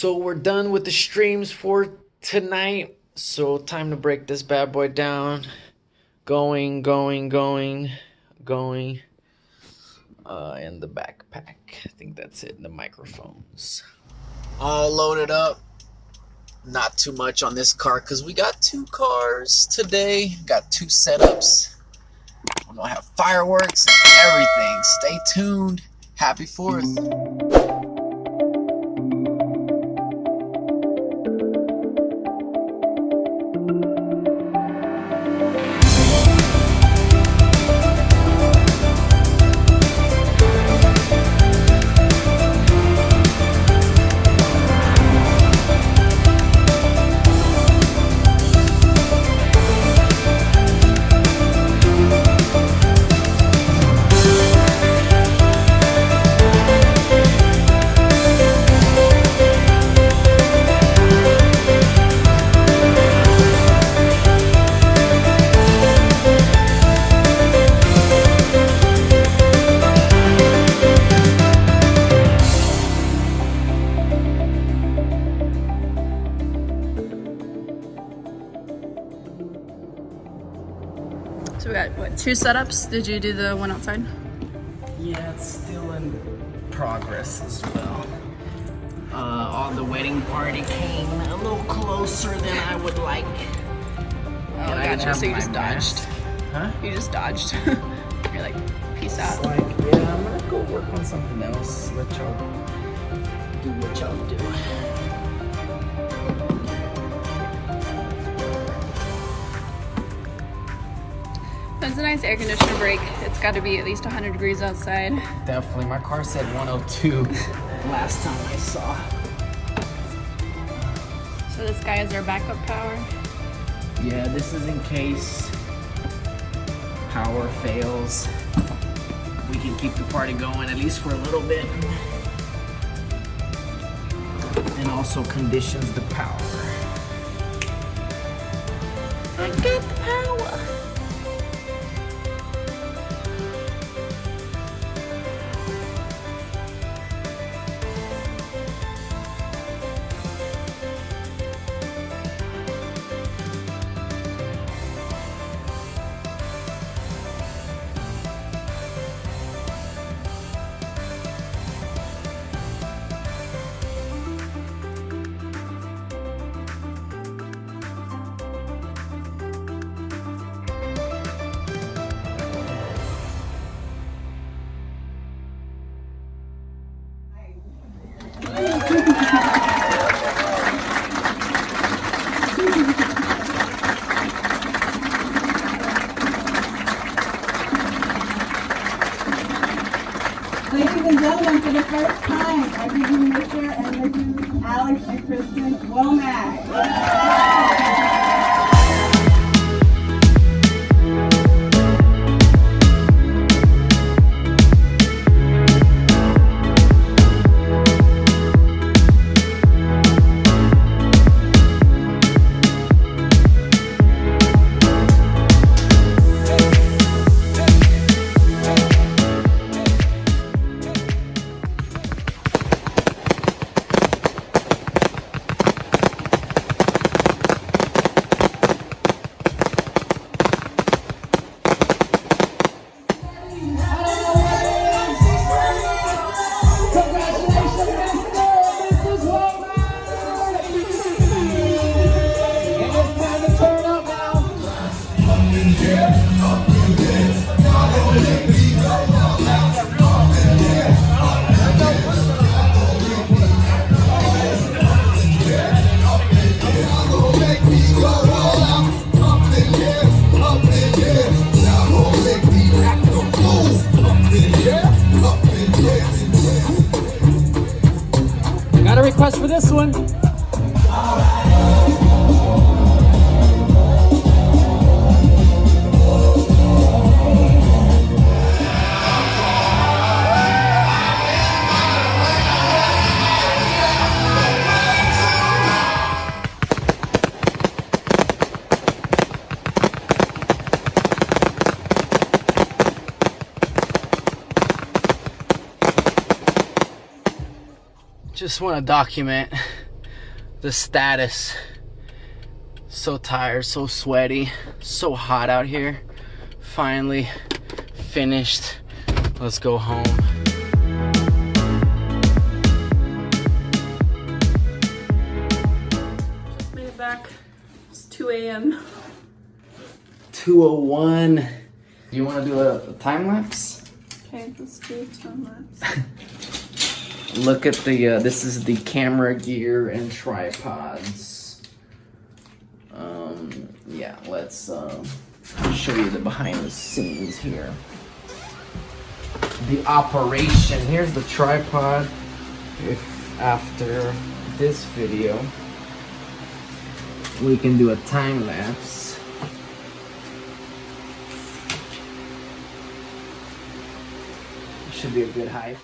So we're done with the streams for tonight. So time to break this bad boy down. Going, going, going, going. Uh, and the backpack. I think that's it. The microphones. All loaded up. Not too much on this car because we got two cars today. Got two setups. We're gonna have fireworks and everything. Stay tuned. Happy 4th. Two setups? Did you do the one outside? Yeah, it's still in progress as well. Uh, all the wedding party came a little closer than I would like. Oh, And gotcha. So you just dodged. Huh? You just dodged. You're like, peace It's out. like, yeah, I'm gonna go work on something else. Let y'all do what y'all do. That's a nice air conditioner break. It's got to be at least 100 degrees outside. Definitely. My car said 102 last time I saw. So this guy is our backup power. Yeah, this is in case power fails. We can keep the party going at least for a little bit. And also conditions the power. I bring For this one. Just want to document the status. So tired, so sweaty, so hot out here. Finally finished. Let's go home. Just made it back. It's 2 a.m. 201. You want to do a, a time lapse? Okay, let's do a time lapse. Look at the, uh, this is the camera gear and tripods. Um, yeah, let's uh, show you the behind the scenes here. The operation, here's the tripod. If after this video, we can do a time lapse. Should be a good height.